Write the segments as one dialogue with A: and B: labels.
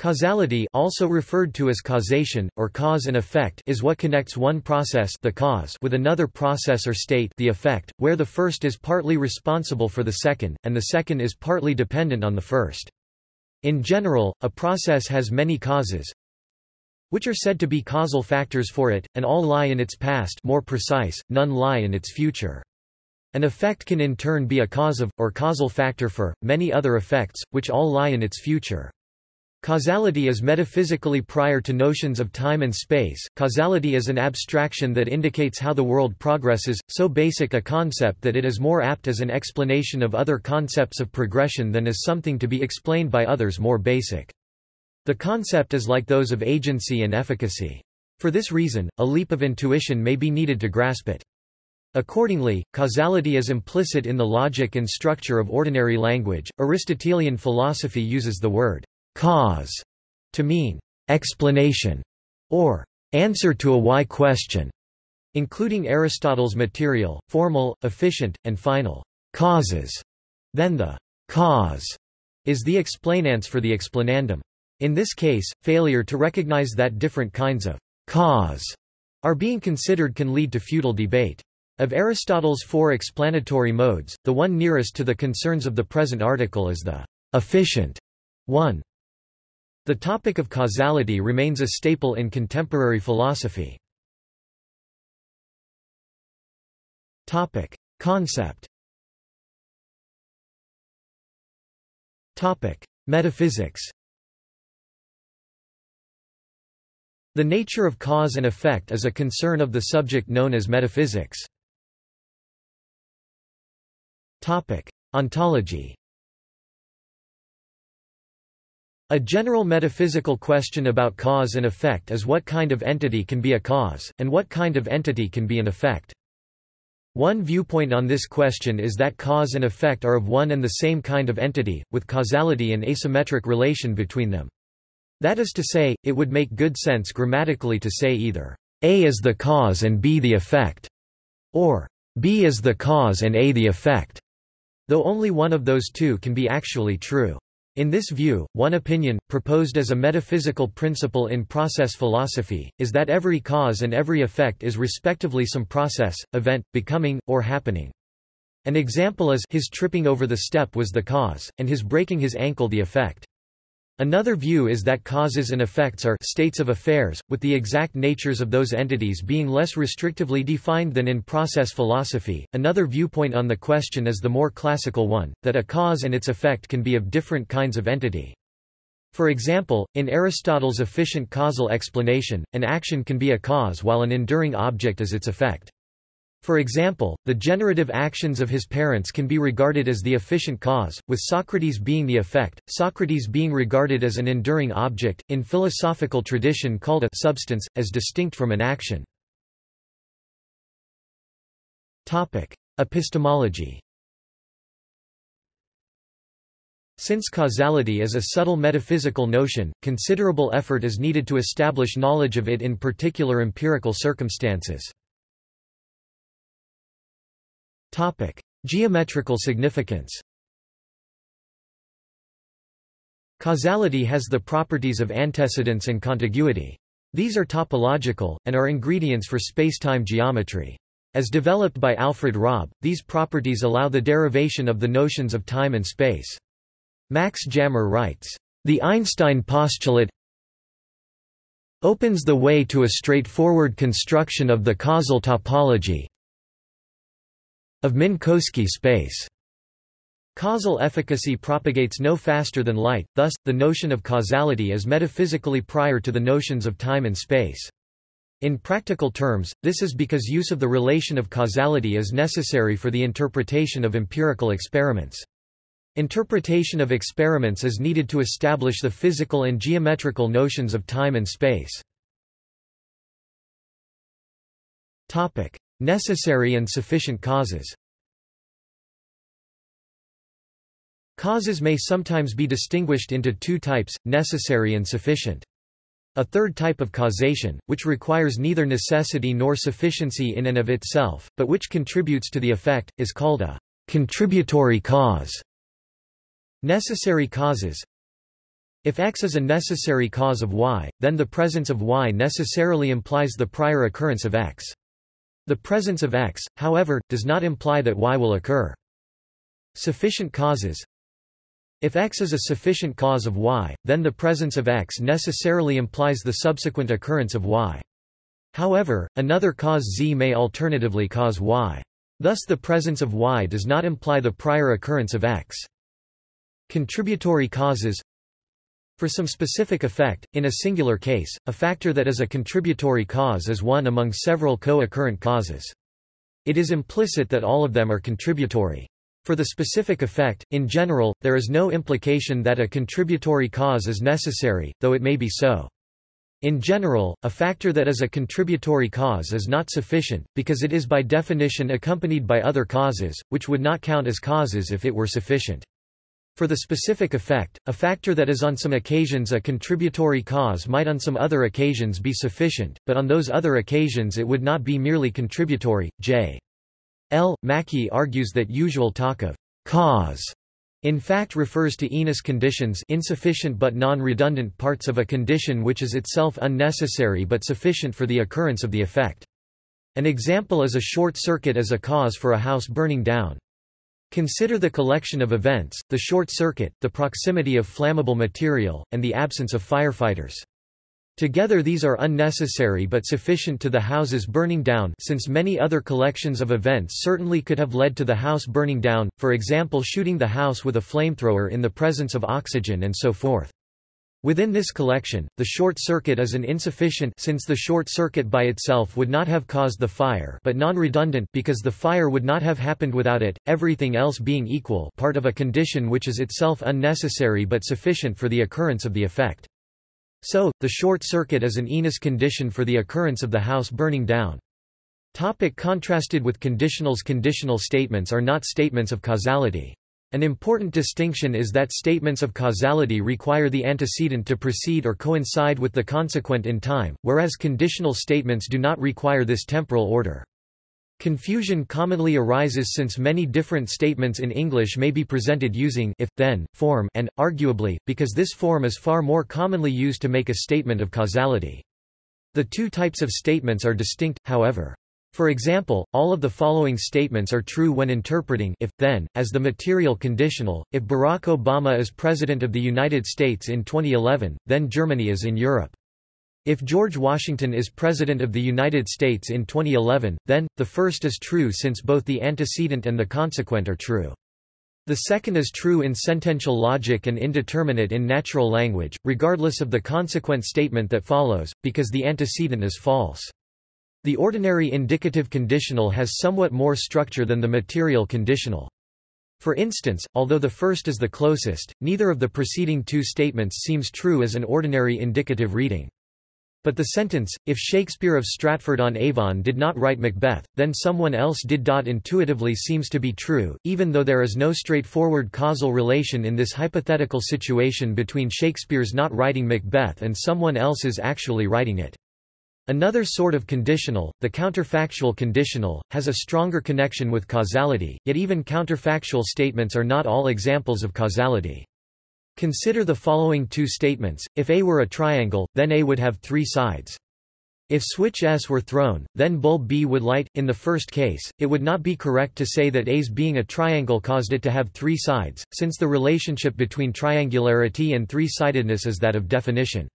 A: Causality also referred to as causation, or cause and effect is what connects one process the cause with another process or state the effect, where the first is partly responsible for the second, and the second is partly dependent on the first. In general, a process has many causes, which are said to be causal factors for it, and all lie in its past more precise, none lie in its future. An effect can in turn be a cause of, or causal factor for, many other effects, which all lie in its future. Causality is metaphysically prior to notions of time and space. Causality is an abstraction that indicates how the world progresses, so basic a concept that it is more apt as an explanation of other concepts of progression than as something to be explained by others more basic. The concept is like those of agency and efficacy. For this reason, a leap of intuition may be needed to grasp it. Accordingly, causality is implicit in the logic and structure of ordinary language. Aristotelian philosophy uses the word cause to mean explanation or answer to a why question, including Aristotle's material, formal, efficient, and final causes. Then the cause is the explanans for the explanandum. In this case, failure to recognize that different kinds of cause are being considered can lead to futile debate. Of Aristotle's four explanatory modes, the one nearest to the concerns of the present article is the efficient one. The topic of causality remains a staple in contemporary philosophy. Topic: Concept. Topic: Metaphysics. The nature of cause and effect is a concern of the subject known as metaphysics. Topic: Ontology. A general metaphysical question about cause and effect is what kind of entity can be a cause, and what kind of entity can be an effect. One viewpoint on this question is that cause and effect are of one and the same kind of entity, with causality an asymmetric relation between them. That is to say, it would make good sense grammatically to say either A is the cause and B the effect, or B is the cause and A the effect, though only one of those two can be actually true. In this view, one opinion, proposed as a metaphysical principle in process philosophy, is that every cause and every effect is respectively some process, event, becoming, or happening. An example is his tripping over the step was the cause, and his breaking his ankle the effect. Another view is that causes and effects are states of affairs, with the exact natures of those entities being less restrictively defined than in process philosophy. Another viewpoint on the question is the more classical one, that a cause and its effect can be of different kinds of entity. For example, in Aristotle's efficient causal explanation, an action can be a cause while an enduring object is its effect. For example, the generative actions of his parents can be regarded as the efficient cause, with Socrates being the effect, Socrates being regarded as an enduring object, in philosophical tradition called a substance, as distinct from an action. Epistemology Since causality is a subtle metaphysical notion, considerable effort is needed to establish knowledge of it in particular empirical circumstances. Topic: Geometrical significance. Causality has the properties of antecedence and contiguity. These are topological, and are ingredients for spacetime geometry. As developed by Alfred Robb, these properties allow the derivation of the notions of time and space. Max Jammer writes, "...the Einstein postulate opens the way to a straightforward construction of the causal topology, of Minkowski space. Causal efficacy propagates no faster than light, thus, the notion of causality is metaphysically prior to the notions of time and space. In practical terms, this is because use of the relation of causality is necessary for the interpretation of empirical experiments. Interpretation of experiments is needed to establish the physical and geometrical notions of time and space. Necessary and sufficient causes Causes may sometimes be distinguished into two types, necessary and sufficient. A third type of causation, which requires neither necessity nor sufficiency in and of itself, but which contributes to the effect, is called a contributory cause. Necessary causes If X is a necessary cause of Y, then the presence of Y necessarily implies the prior occurrence of X. The presence of X, however, does not imply that Y will occur. Sufficient causes If X is a sufficient cause of Y, then the presence of X necessarily implies the subsequent occurrence of Y. However, another cause Z may alternatively cause Y. Thus the presence of Y does not imply the prior occurrence of X. Contributory causes for some specific effect, in a singular case, a factor that is a contributory cause is one among several co-occurrent causes. It is implicit that all of them are contributory. For the specific effect, in general, there is no implication that a contributory cause is necessary, though it may be so. In general, a factor that is a contributory cause is not sufficient, because it is by definition accompanied by other causes, which would not count as causes if it were sufficient. For the specific effect, a factor that is on some occasions a contributory cause might on some other occasions be sufficient, but on those other occasions it would not be merely contributory. J. L. Mackie argues that usual talk of cause in fact refers to INUS conditions insufficient but non-redundant parts of a condition which is itself unnecessary but sufficient for the occurrence of the effect. An example is a short circuit as a cause for a house burning down. Consider the collection of events, the short circuit, the proximity of flammable material, and the absence of firefighters. Together these are unnecessary but sufficient to the house's burning down since many other collections of events certainly could have led to the house burning down, for example shooting the house with a flamethrower in the presence of oxygen and so forth. Within this collection, the short circuit is an insufficient since the short circuit by itself would not have caused the fire but non-redundant because the fire would not have happened without it, everything else being equal part of a condition which is itself unnecessary but sufficient for the occurrence of the effect. So, the short circuit is an INUS condition for the occurrence of the house burning down. Topic contrasted with conditionals Conditional statements are not statements of causality. An important distinction is that statements of causality require the antecedent to precede or coincide with the consequent in time, whereas conditional statements do not require this temporal order. Confusion commonly arises since many different statements in English may be presented using if, then, form and, arguably, because this form is far more commonly used to make a statement of causality. The two types of statements are distinct, however. For example, all of the following statements are true when interpreting if, then, as the material conditional, if Barack Obama is President of the United States in 2011, then Germany is in Europe. If George Washington is President of the United States in 2011, then, the first is true since both the antecedent and the consequent are true. The second is true in sentential logic and indeterminate in natural language, regardless of the consequent statement that follows, because the antecedent is false. The ordinary indicative conditional has somewhat more structure than the material conditional. For instance, although the first is the closest, neither of the preceding two statements seems true as an ordinary indicative reading. But the sentence, if Shakespeare of Stratford-on-Avon did not write Macbeth, then someone else did. Intuitively seems to be true, even though there is no straightforward causal relation in this hypothetical situation between Shakespeare's not writing Macbeth and someone else's actually writing it. Another sort of conditional, the counterfactual conditional, has a stronger connection with causality, yet even counterfactual statements are not all examples of causality. Consider the following two statements, if A were a triangle, then A would have three sides. If switch S were thrown, then bulb B would light. In the first case, it would not be correct to say that A's being a triangle caused it to have three sides, since the relationship between triangularity and three-sidedness is that of definition.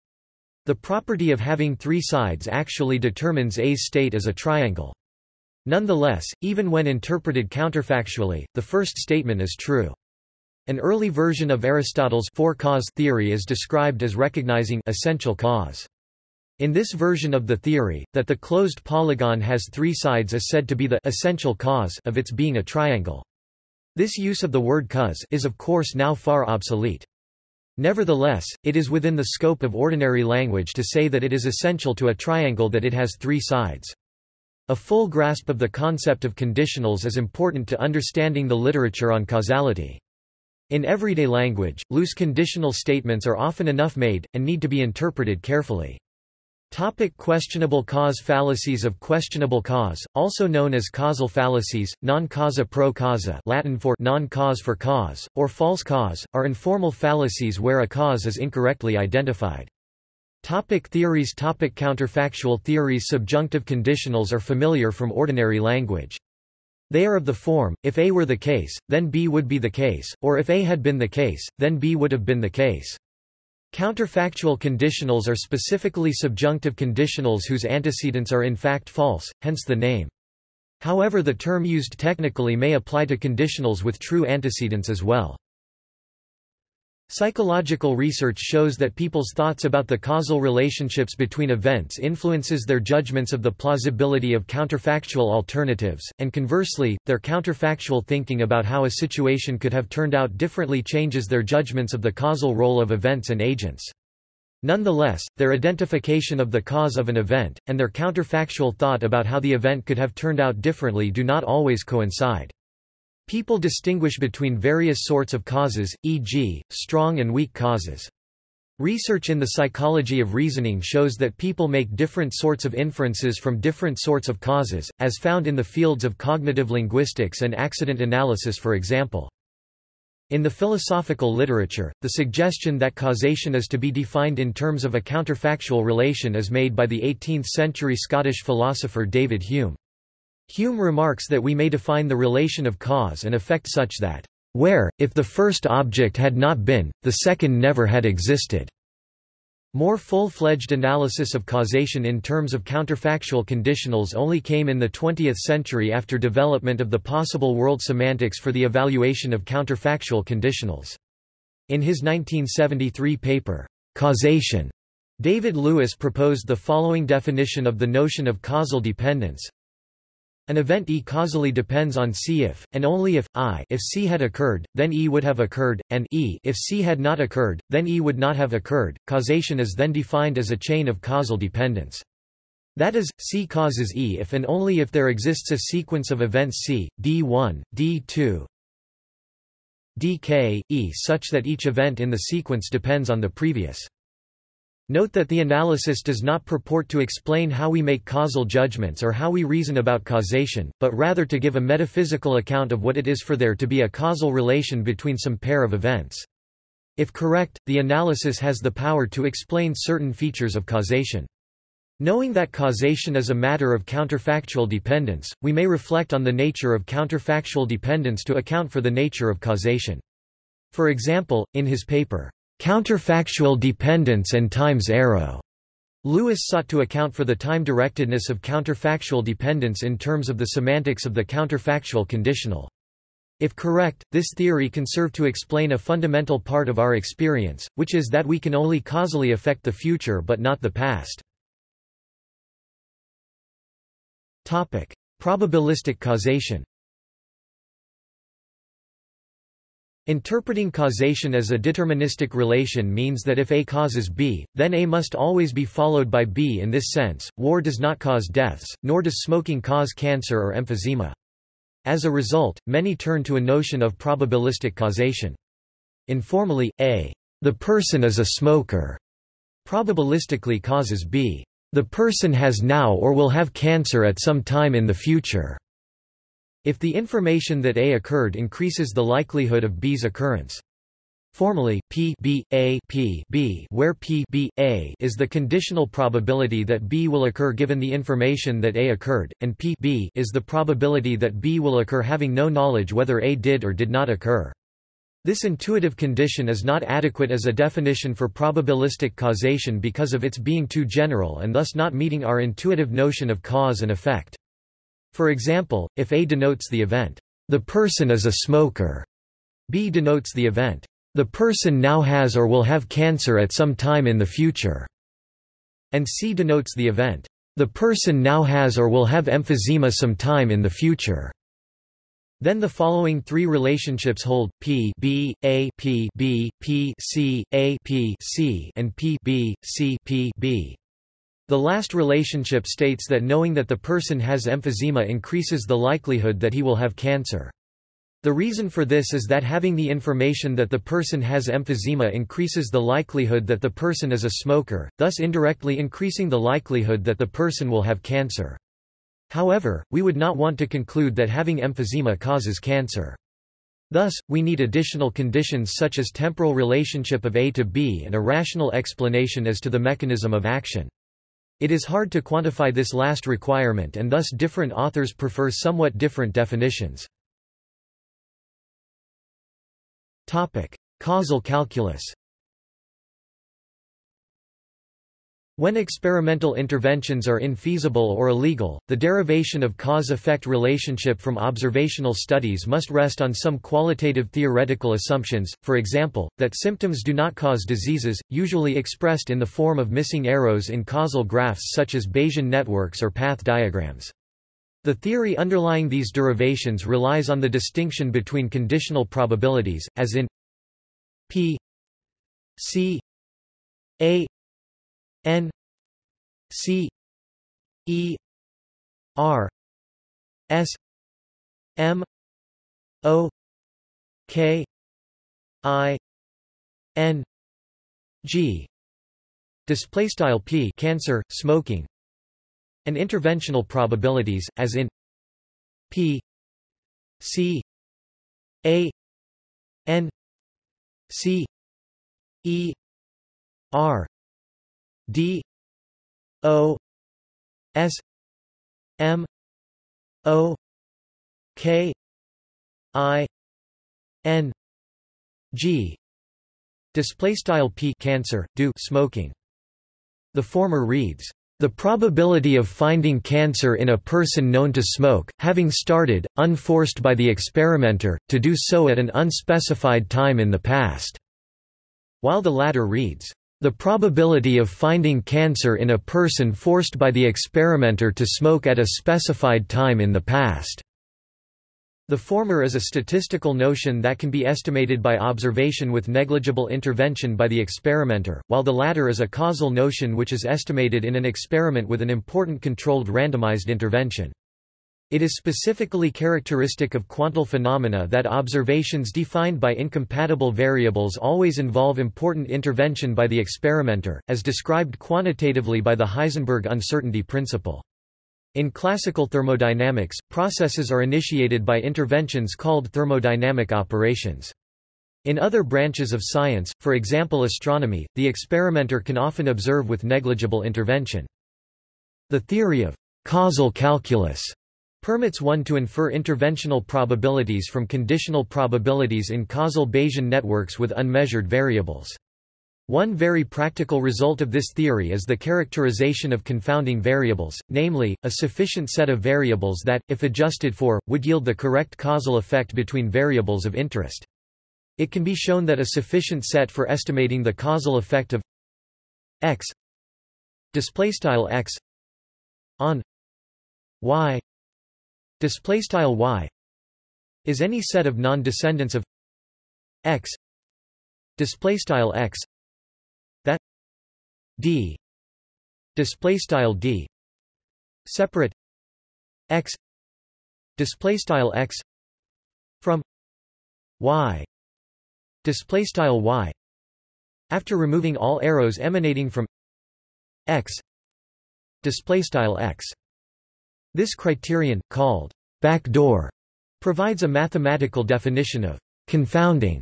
A: The property of having three sides actually determines A's state as a triangle. Nonetheless, even when interpreted counterfactually, the first statement is true. An early version of Aristotle's four cause theory is described as recognizing essential cause. In this version of the theory, that the closed polygon has three sides is said to be the essential cause of its being a triangle. This use of the word cause is of course now far obsolete. Nevertheless, it is within the scope of ordinary language to say that it is essential to a triangle that it has three sides. A full grasp of the concept of conditionals is important to understanding the literature on causality. In everyday language, loose conditional statements are often enough made, and need to be interpreted carefully. Topic questionable cause Fallacies of questionable cause, also known as causal fallacies, non causa pro causa Latin for non-cause for cause, or false cause, are informal fallacies where a cause is incorrectly identified. Topic theories Topic Counterfactual theories Subjunctive conditionals are familiar from ordinary language. They are of the form, if A were the case, then B would be the case, or if A had been the case, then B would have been the case. Counterfactual conditionals are specifically subjunctive conditionals whose antecedents are in fact false, hence the name. However the term used technically may apply to conditionals with true antecedents as well. Psychological research shows that people's thoughts about the causal relationships between events influences their judgments of the plausibility of counterfactual alternatives, and conversely, their counterfactual thinking about how a situation could have turned out differently changes their judgments of the causal role of events and agents. Nonetheless, their identification of the cause of an event, and their counterfactual thought about how the event could have turned out differently do not always coincide. People distinguish between various sorts of causes, e.g., strong and weak causes. Research in the psychology of reasoning shows that people make different sorts of inferences from different sorts of causes, as found in the fields of cognitive linguistics and accident analysis for example. In the philosophical literature, the suggestion that causation is to be defined in terms of a counterfactual relation is made by the 18th-century Scottish philosopher David Hume. Hume remarks that we may define the relation of cause and effect such that, "...where, if the first object had not been, the second never had existed." More full-fledged analysis of causation in terms of counterfactual conditionals only came in the 20th century after development of the possible world semantics for the evaluation of counterfactual conditionals. In his 1973 paper, Causation, David Lewis proposed the following definition of the notion of causal dependence. An event E causally depends on C if, and only if, I if C had occurred, then E would have occurred, and E if C had not occurred, then E would not have occurred. Causation is then defined as a chain of causal dependence. That is, C causes E if and only if there exists a sequence of events C, D1, D2, dk, E such that each event in the sequence depends on the previous. Note that the analysis does not purport to explain how we make causal judgments or how we reason about causation, but rather to give a metaphysical account of what it is for there to be a causal relation between some pair of events. If correct, the analysis has the power to explain certain features of causation. Knowing that causation is a matter of counterfactual dependence, we may reflect on the nature of counterfactual dependence to account for the nature of causation. For example, in his paper, Counterfactual dependence and times arrow. Lewis sought to account for the time-directedness of counterfactual dependence in terms of the semantics of the counterfactual conditional. If correct, this theory can serve to explain a fundamental part of our experience, which is that we can only causally affect the future but not the past. Probabilistic causation Interpreting causation as a deterministic relation means that if A causes B, then A must always be followed by B in this sense, war does not cause deaths, nor does smoking cause cancer or emphysema. As a result, many turn to a notion of probabilistic causation. Informally, A. The person is a smoker. Probabilistically causes B. The person has now or will have cancer at some time in the future. If the information that A occurred increases the likelihood of B's occurrence. Formally, P B A P B where P B A is the conditional probability that B will occur given the information that A occurred, and P B is the probability that B will occur having no knowledge whether A did or did not occur. This intuitive condition is not adequate as a definition for probabilistic causation because of its being too general and thus not meeting our intuitive notion of cause and effect. For example, if A denotes the event, the person is a smoker, B denotes the event, the person now has or will have cancer at some time in the future, and C denotes the event, the person now has or will have emphysema some time in the future. Then the following three relationships hold: P B A P B P C A P C and P B C P B. The last relationship states that knowing that the person has emphysema increases the likelihood that he will have cancer. The reason for this is that having the information that the person has emphysema increases the likelihood that the person is a smoker, thus indirectly increasing the likelihood that the person will have cancer. However, we would not want to conclude that having emphysema causes cancer. Thus, we need additional conditions such as temporal relationship of A to B and a rational explanation as to the mechanism of action. It is hard to quantify this last requirement and thus different authors prefer somewhat different definitions. Topic: Causal calculus. When experimental interventions are infeasible or illegal, the derivation of cause-effect relationship from observational studies must rest on some qualitative theoretical assumptions, for example, that symptoms do not cause diseases, usually expressed in the form of missing arrows in causal graphs such as Bayesian networks or path diagrams. The theory underlying these derivations relies on the distinction between conditional probabilities, as in p c a n c e r s m o k i n g. Display style p cancer smoking. And interventional probabilities, as in P C A N C E R D O S M O K I N G. Display style p cancer do smoking. The former reads the probability of finding cancer in a person known to smoke, having started, unforced by the experimenter, to do so at an unspecified time in the past, while the latter reads, the probability of finding cancer in a person forced by the experimenter to smoke at a specified time in the past. The former is a statistical notion that can be estimated by observation with negligible intervention by the experimenter, while the latter is a causal notion which is estimated in an experiment with an important controlled randomized intervention. It is specifically characteristic of quantal phenomena that observations defined by incompatible variables always involve important intervention by the experimenter, as described quantitatively by the Heisenberg uncertainty principle. In classical thermodynamics, processes are initiated by interventions called thermodynamic operations. In other branches of science, for example astronomy, the experimenter can often observe with negligible intervention. The theory of causal calculus permits one to infer interventional probabilities from conditional probabilities in causal Bayesian networks with unmeasured variables. One very practical result of this theory is the characterization of confounding variables, namely, a sufficient set of variables that, if adjusted for, would yield the correct causal effect between variables of interest. It can be shown that a sufficient set for estimating the causal effect of x x on y y is any set of non-descendants of x. X. D. Display style d. Separate x. Display style x from y. Display style y. After removing all arrows emanating from x. Display style x this criterion called backdoor provides a mathematical definition of confounding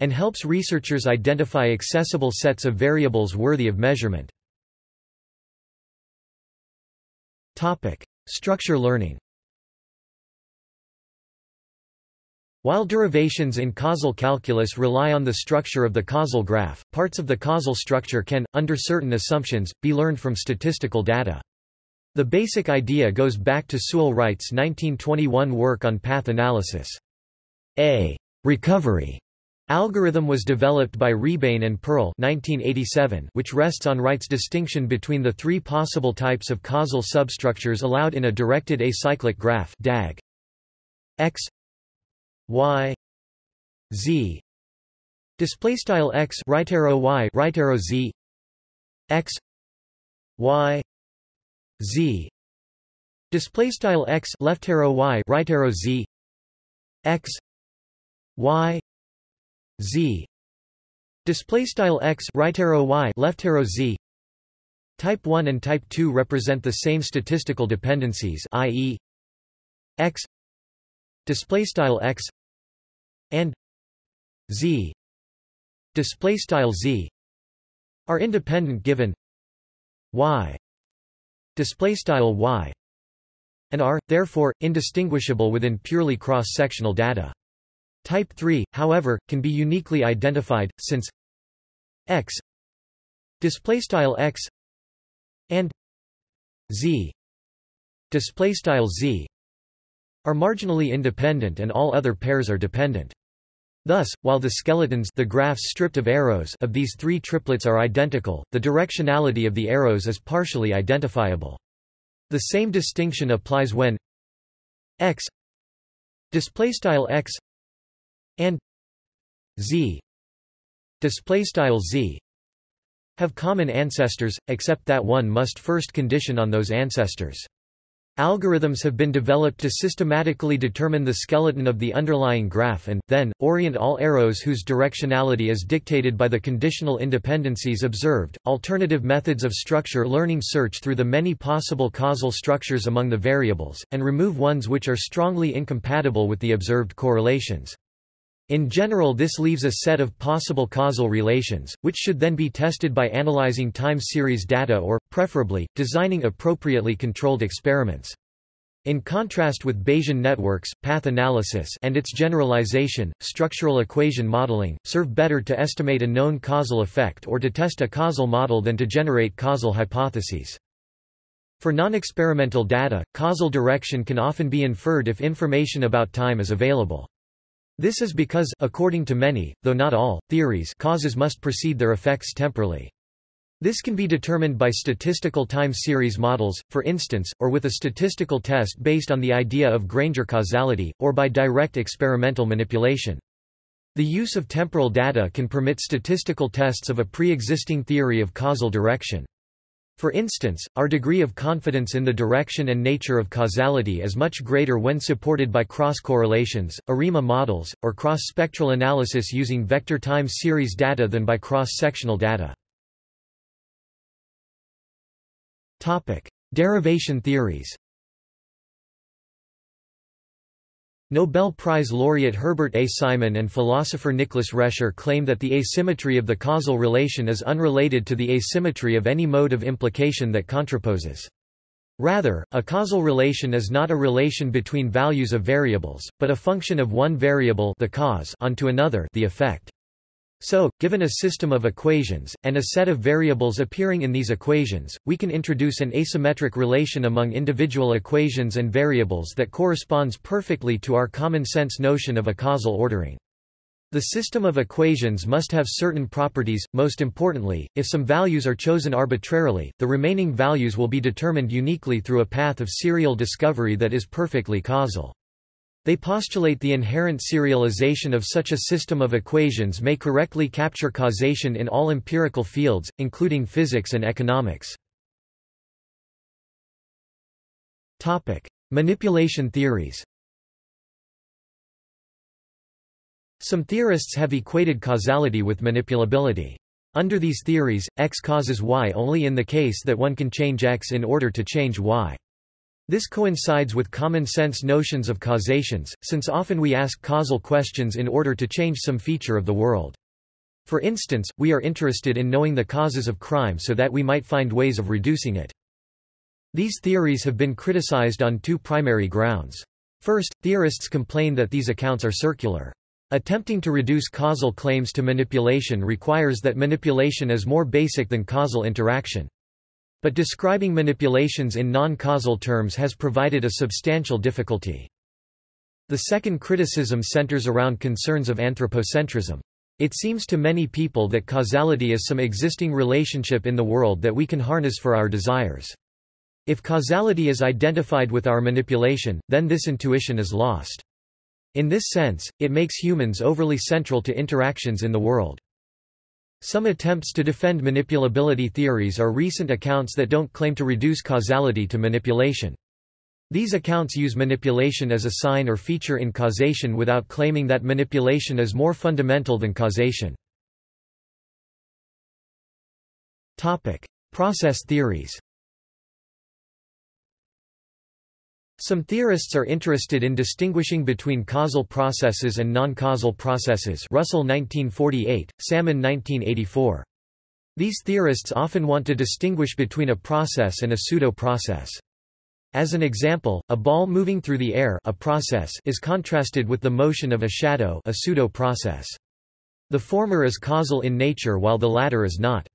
A: and helps researchers identify accessible sets of variables worthy of measurement. Topic: Structure learning While derivations in causal calculus rely on the structure of the causal graph, parts of the causal structure can, under certain assumptions, be learned from statistical data. The basic idea goes back to Sewell Wright's 1921 work on path analysis. A. Recovery. Algorithm was developed by Rebane and Pearl 1987, which rests on Wright's distinction between the three possible types of causal substructures allowed in a directed acyclic graph DAG. X. Y. Z. Display style X right arrow Y right arrow Z. X. Y Z. Display style X left arrow Y right arrow Z. X. Y. Z. Display style x right arrow y left arrow z. Type 1 and type 2 represent the same statistical dependencies i.e. x. Display style x. And z. Display style z. Are independent given y display style y and are therefore indistinguishable within purely cross-sectional data type 3 however can be uniquely identified since x display style x and z display style z are marginally independent and all other pairs are dependent. Thus, while the skeletons the graphs stripped of, arrows of these three triplets are identical, the directionality of the arrows is partially identifiable. The same distinction applies when x x and z z have common ancestors, except that one must first condition on those ancestors. Algorithms have been developed to systematically determine the skeleton of the underlying graph and, then, orient all arrows whose directionality is dictated by the conditional independencies observed. Alternative methods of structure learning search through the many possible causal structures among the variables, and remove ones which are strongly incompatible with the observed correlations. In general this leaves a set of possible causal relations, which should then be tested by analyzing time series data or, preferably, designing appropriately controlled experiments. In contrast with Bayesian networks, path analysis and its generalization, structural equation modeling, serve better to estimate a known causal effect or to test a causal model than to generate causal hypotheses. For non-experimental data, causal direction can often be inferred if information about time is available. This is because, according to many, though not all, theories causes must precede their effects temporally. This can be determined by statistical time series models, for instance, or with a statistical test based on the idea of Granger causality, or by direct experimental manipulation. The use of temporal data can permit statistical tests of a pre-existing theory of causal direction. For instance, our degree of confidence in the direction and nature of causality is much greater when supported by cross-correlations, ARIMA models, or cross-spectral analysis using vector time series data than by cross-sectional data. Derivation theories Nobel Prize laureate Herbert A. Simon and philosopher Nicholas Rescher claim that the asymmetry of the causal relation is unrelated to the asymmetry of any mode of implication that contraposes. Rather, a causal relation is not a relation between values of variables, but a function of one variable the cause onto another the effect. So, given a system of equations, and a set of variables appearing in these equations, we can introduce an asymmetric relation among individual equations and variables that corresponds perfectly to our common-sense notion of a causal ordering. The system of equations must have certain properties, most importantly, if some values are chosen arbitrarily, the remaining values will be determined uniquely through a path of serial discovery that is perfectly causal. They postulate the inherent serialization of such a system of equations may correctly capture causation in all empirical fields, including physics and economics. Manipulation theories Some theorists have equated causality with manipulability. Under these theories, X causes Y only in the case that one can change X in order to change Y. This coincides with common-sense notions of causations, since often we ask causal questions in order to change some feature of the world. For instance, we are interested in knowing the causes of crime so that we might find ways of reducing it. These theories have been criticized on two primary grounds. First, theorists complain that these accounts are circular. Attempting to reduce causal claims to manipulation requires that manipulation is more basic than causal interaction. But describing manipulations in non-causal terms has provided a substantial difficulty. The second criticism centers around concerns of anthropocentrism. It seems to many people that causality is some existing relationship in the world that we can harness for our desires. If causality is identified with our manipulation, then this intuition is lost. In this sense, it makes humans overly central to interactions in the world. Some attempts to defend manipulability theories are recent accounts that don't claim to reduce causality to manipulation. These accounts use manipulation as a sign or feature in causation without claiming that manipulation is more fundamental than causation. Process theories Some theorists are interested in distinguishing between causal processes and non-causal processes Russell 1948, Salmon 1984. These theorists often want to distinguish between a process and a pseudo-process. As an example, a ball moving through the air a process is contrasted with the motion of a shadow a pseudo-process. The former is causal in nature while the latter is not.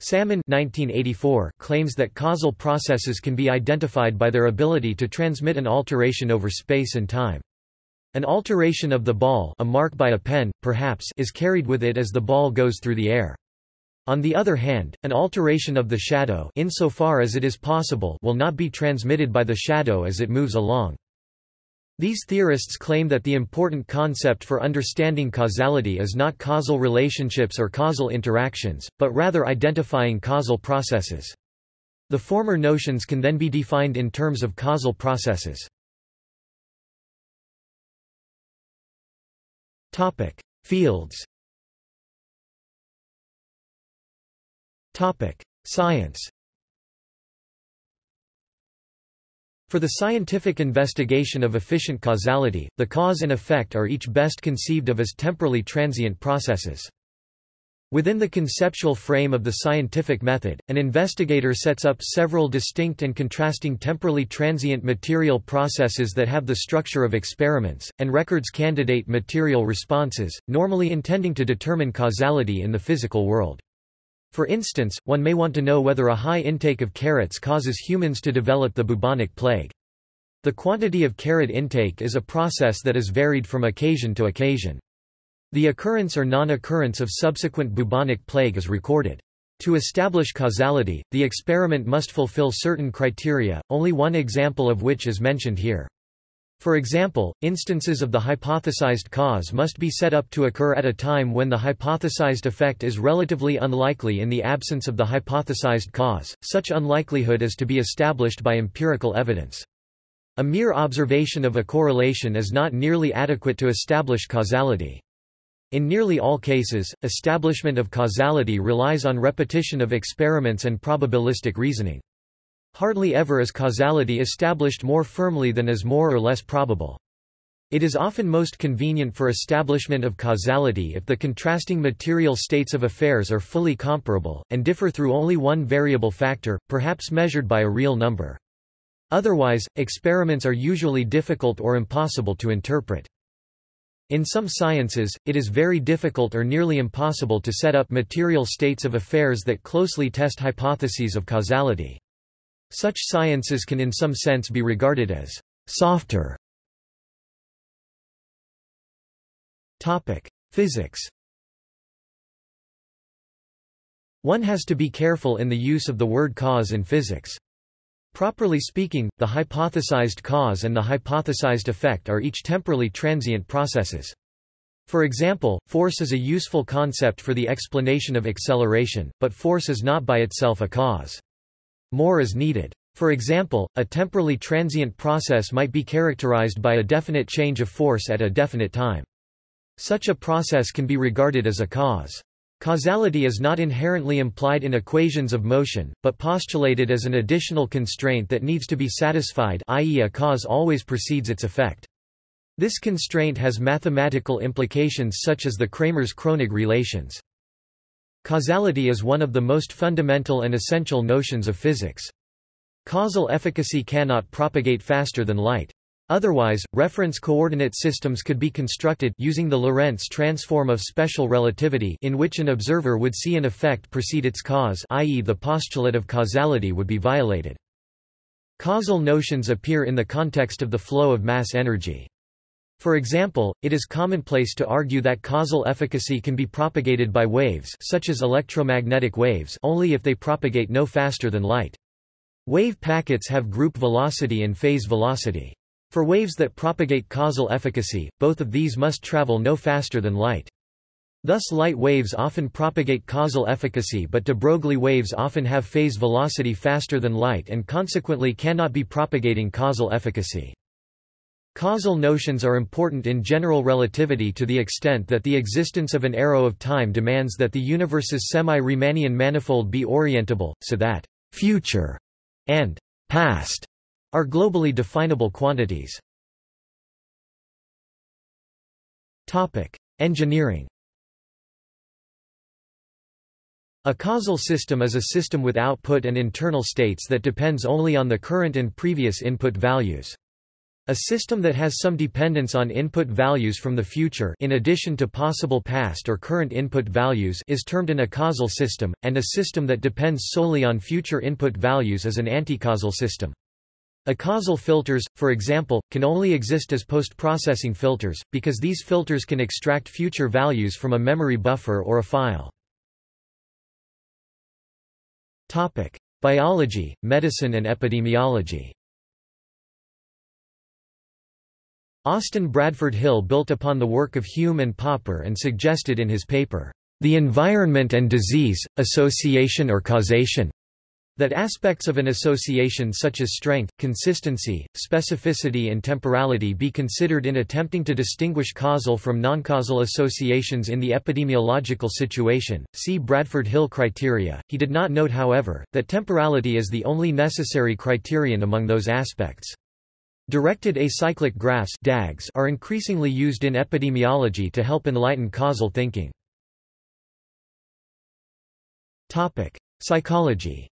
A: Salmon 1984 claims that causal processes can be identified by their ability to transmit an alteration over space and time. An alteration of the ball a mark by a pen, perhaps is carried with it as the ball goes through the air. On the other hand, an alteration of the shadow insofar as it is possible will not be transmitted by the shadow as it moves along. These theorists claim that the important concept for understanding causality is not causal relationships or causal interactions, but rather identifying causal processes. The former notions can then be defined in terms of causal processes. Topic: Fields Topic: Science For the scientific investigation of efficient causality, the cause and effect are each best conceived of as temporally transient processes. Within the conceptual frame of the scientific method, an investigator sets up several distinct and contrasting temporally transient material processes that have the structure of experiments, and records candidate material responses, normally intending to determine causality in the physical world. For instance, one may want to know whether a high intake of carrots causes humans to develop the bubonic plague. The quantity of carrot intake is a process that is varied from occasion to occasion. The occurrence or non-occurrence of subsequent bubonic plague is recorded. To establish causality, the experiment must fulfill certain criteria, only one example of which is mentioned here. For example, instances of the hypothesized cause must be set up to occur at a time when the hypothesized effect is relatively unlikely in the absence of the hypothesized cause, such unlikelihood is to be established by empirical evidence. A mere observation of a correlation is not nearly adequate to establish causality. In nearly all cases, establishment of causality relies on repetition of experiments and probabilistic reasoning. Hardly ever is causality established more firmly than is more or less probable. It is often most convenient for establishment of causality if the contrasting material states of affairs are fully comparable, and differ through only one variable factor, perhaps measured by a real number. Otherwise, experiments are usually difficult or impossible to interpret. In some sciences, it is very difficult or nearly impossible to set up material states of affairs that closely test hypotheses of causality. Such sciences can in some sense be regarded as softer. Topic: Physics. One has to be careful in the use of the word cause in physics. Properly speaking, the hypothesized cause and the hypothesized effect are each temporally transient processes. For example, force is a useful concept for the explanation of acceleration, but force is not by itself a cause. More is needed. For example, a temporally transient process might be characterized by a definite change of force at a definite time. Such a process can be regarded as a cause. Causality is not inherently implied in equations of motion, but postulated as an additional constraint that needs to be satisfied i.e. a cause always precedes its effect. This constraint has mathematical implications such as the Kramers-Kronig relations. Causality is one of the most fundamental and essential notions of physics. Causal efficacy cannot propagate faster than light. Otherwise, reference coordinate systems could be constructed using the Lorentz transform of special relativity in which an observer would see an effect precede its cause i.e. the postulate of causality would be violated. Causal notions appear in the context of the flow of mass energy. For example, it is commonplace to argue that causal efficacy can be propagated by waves such as electromagnetic waves only if they propagate no faster than light. Wave packets have group velocity and phase velocity. For waves that propagate causal efficacy, both of these must travel no faster than light. Thus light waves often propagate causal efficacy but de Broglie waves often have phase velocity faster than light and consequently cannot be propagating causal efficacy. Causal notions are important in general relativity to the extent that the existence of an arrow of time demands that the universe's semi-Riemannian manifold be orientable, so that «future» and «past» are globally definable quantities. Engineering A causal system is a system with output and internal states that depends only on the current and previous input values. A system that has some dependence on input values from the future in addition to possible past or current input values is termed an acausal system, and a system that depends solely on future input values is an anticausal system. Acausal filters, for example, can only exist as post-processing filters, because these filters can extract future values from a memory buffer or a file. Topic: Biology, medicine and epidemiology. Austin Bradford Hill built upon the work of Hume and Popper and suggested in his paper, The Environment and Disease, Association or Causation, that aspects of an association such as strength, consistency, specificity and temporality be considered in attempting to distinguish causal from noncausal associations in the epidemiological situation. See Bradford Hill criteria. He did not note however, that temporality is the only necessary criterion among those aspects. Directed acyclic graphs DAGs are increasingly used in epidemiology to help enlighten causal thinking. Psychology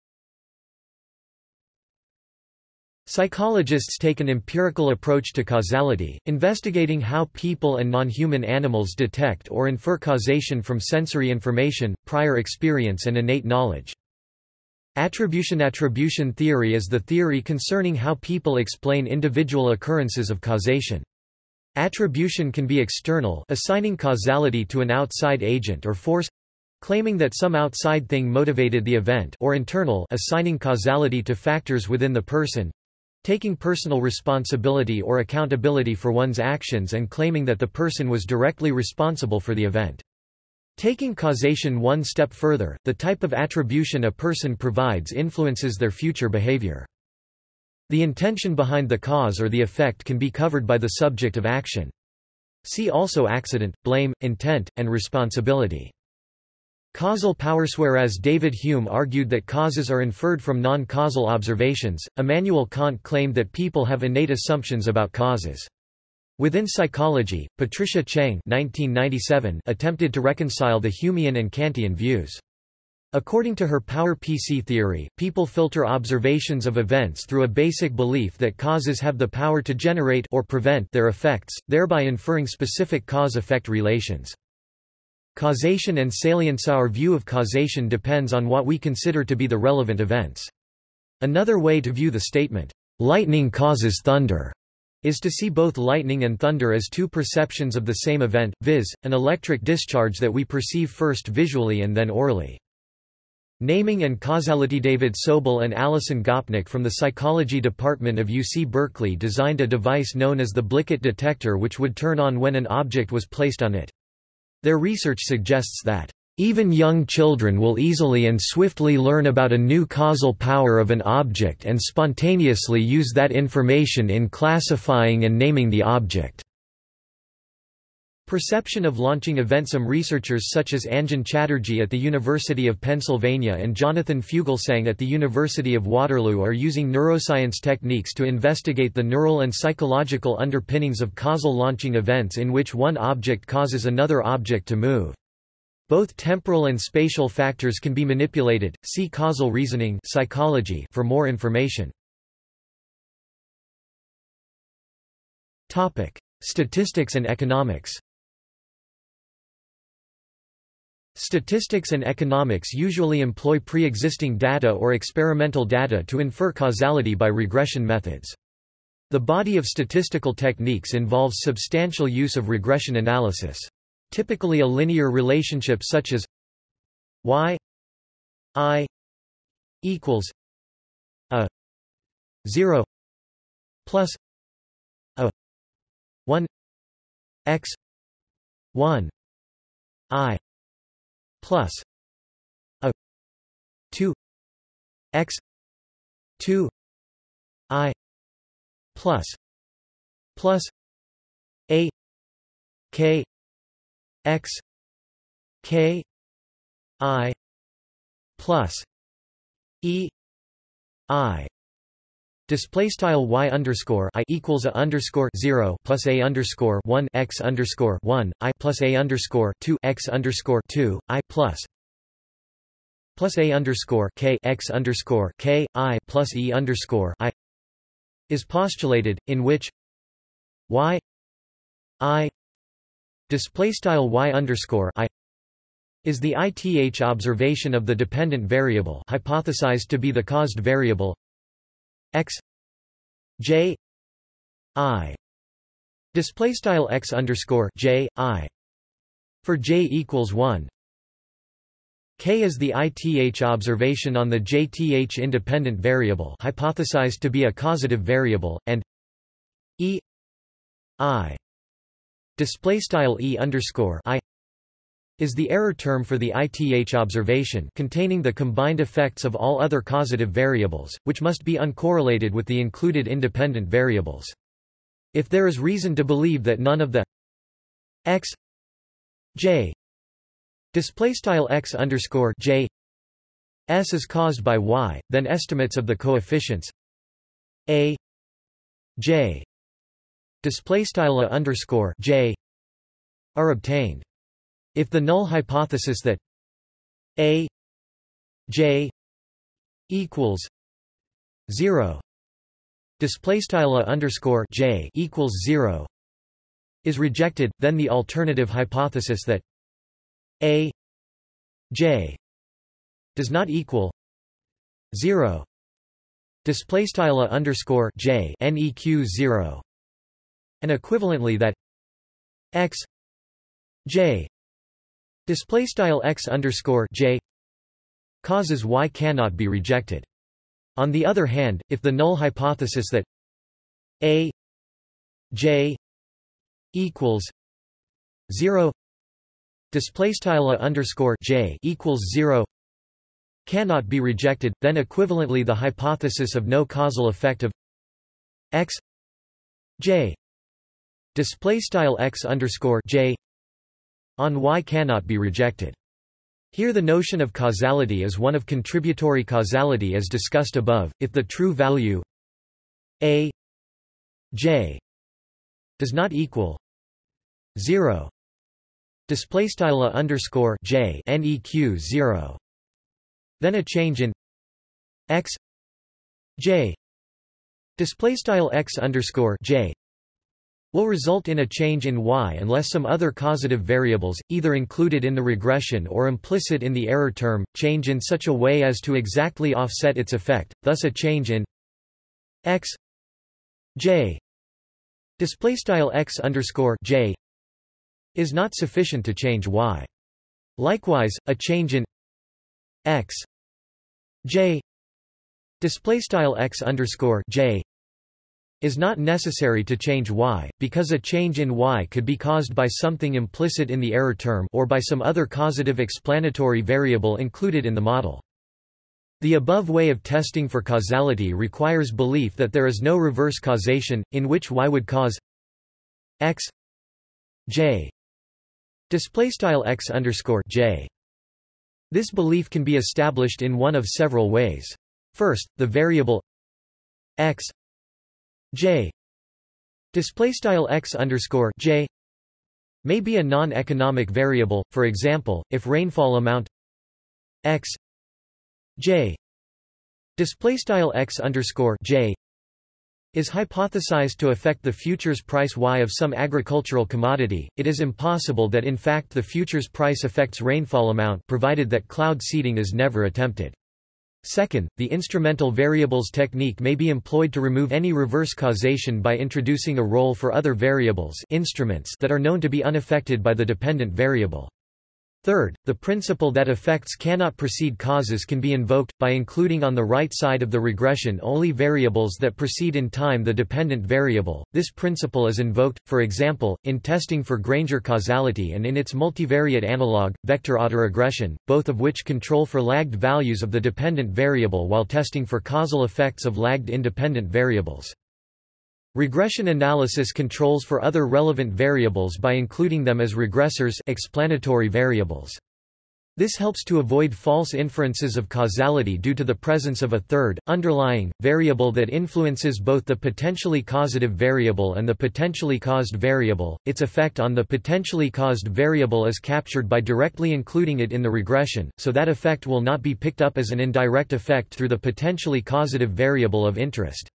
A: Psychologists take an empirical approach to causality, investigating how people and non-human animals detect or infer causation from sensory information, prior experience and innate knowledge. Attribution Attribution theory is the theory concerning how people explain individual occurrences of causation. Attribution can be external assigning causality to an outside agent or force claiming that some outside thing motivated the event or internal assigning causality to factors within the person Taking personal responsibility or accountability for one's actions and claiming that the person was directly responsible for the event. Taking causation one step further, the type of attribution a person provides influences their future behavior. The intention behind the cause or the effect can be covered by the subject of action. See also accident, blame, intent, and responsibility. Causal powers Whereas David Hume argued that causes are inferred from non-causal observations, Immanuel Kant claimed that people have innate assumptions about causes. Within psychology, Patricia 1997 attempted to reconcile the Humean and Kantian views. According to her power-PC theory, people filter observations of events through a basic belief that causes have the power to generate or prevent their effects, thereby inferring specific cause-effect relations. Causation and salience Our view of causation depends on what we consider to be the relevant events. Another way to view the statement, "'lightning causes thunder' is to see both lightning and thunder as two perceptions of the same event, viz., an electric discharge that we perceive first visually and then aurally. Naming and causality David Sobel and Alison Gopnik from the psychology department of UC Berkeley designed a device known as the Blicket detector which would turn on when an object was placed on it. Their research suggests that even young children will easily and swiftly learn about a new causal power of an object and spontaneously use that information in classifying and naming the object. Perception of launching event Some researchers such as Anjan Chatterjee at the University of Pennsylvania and Jonathan Fugelsang at the University of Waterloo are using neuroscience techniques to investigate the neural and psychological underpinnings of causal launching events in which one object causes another object to move. Both temporal and spatial factors can be manipulated. See causal reasoning psychology for more information. Topic: Statistics and economics. Statistics and economics usually employ pre-existing data or experimental data to infer causality by regression methods. The body of statistical techniques involves substantial use of regression analysis. Typically a linear relationship such as y i equals a 0 plus a 1 x 1 i plus a 2 x 2 i plus plus a k x k i plus e i. Display style y underscore i equals a underscore zero plus a underscore one x underscore one i plus a underscore two x underscore two i plus plus a underscore k x underscore k i plus e underscore i is postulated, in which y i display style y underscore i is the ith observation of the dependent variable hypothesized to be the caused variable x j i. Display style x underscore j i for j equals 1 k is the ith observation on the jth independent variable hypothesized to be a causative variable and e i display style e underscore i is the error term for the ith observation containing the combined effects of all other causative variables, which must be uncorrelated with the included independent variables. If there is reason to believe that none of the x j display style x underscore j s is caused by y, then estimates of the coefficients a j display style underscore j are obtained. If the null hypothesis that a j equals zero display style underscore j equals zero is rejected, then the alternative hypothesis that a j does not equal zero display style underscore j neq zero and equivalently that x j Display style x underscore j causes y cannot be rejected. On the other hand, if the null hypothesis that a j equals zero display style underscore j equals zero cannot be rejected, then equivalently the hypothesis of no causal effect of x j display style x underscore j on Y cannot be rejected. Here the notion of causality is one of contributory causality as discussed above, if the true value a j does not equal 0 display style underscore j neq 0 then a change in x j display style x underscore j will result in a change in y unless some other causative variables, either included in the regression or implicit in the error term, change in such a way as to exactly offset its effect, thus a change in x j displaystyle x underscore j is not sufficient to change y. Likewise, a change in x j displaystyle x underscore j is not necessary to change y, because a change in y could be caused by something implicit in the error term or by some other causative explanatory variable included in the model. The above way of testing for causality requires belief that there is no reverse causation, in which y would cause x j x underscore j. This belief can be established in one of several ways. First, the variable x J display style x underscore J may be a non-economic variable. For example, if rainfall amount x J display style x underscore J is hypothesized to affect the futures price Y of some agricultural commodity, it is impossible that in fact the futures price affects rainfall amount provided that cloud seeding is never attempted. Second, the instrumental variables technique may be employed to remove any reverse causation by introducing a role for other variables instruments that are known to be unaffected by the dependent variable. Third, the principle that effects cannot precede causes can be invoked, by including on the right side of the regression only variables that precede in time the dependent variable. This principle is invoked, for example, in testing for Granger causality and in its multivariate analog, vector autoregression, both of which control for lagged values of the dependent variable while testing for causal effects of lagged independent variables. Regression analysis controls for other relevant variables by including them as regressors explanatory variables. This helps to avoid false inferences of causality due to the presence of a third, underlying, variable that influences both the potentially causative variable and the potentially caused variable. Its effect on the potentially caused variable is captured by directly including it in the regression, so that effect will not be picked up as an indirect effect through the potentially causative variable of interest.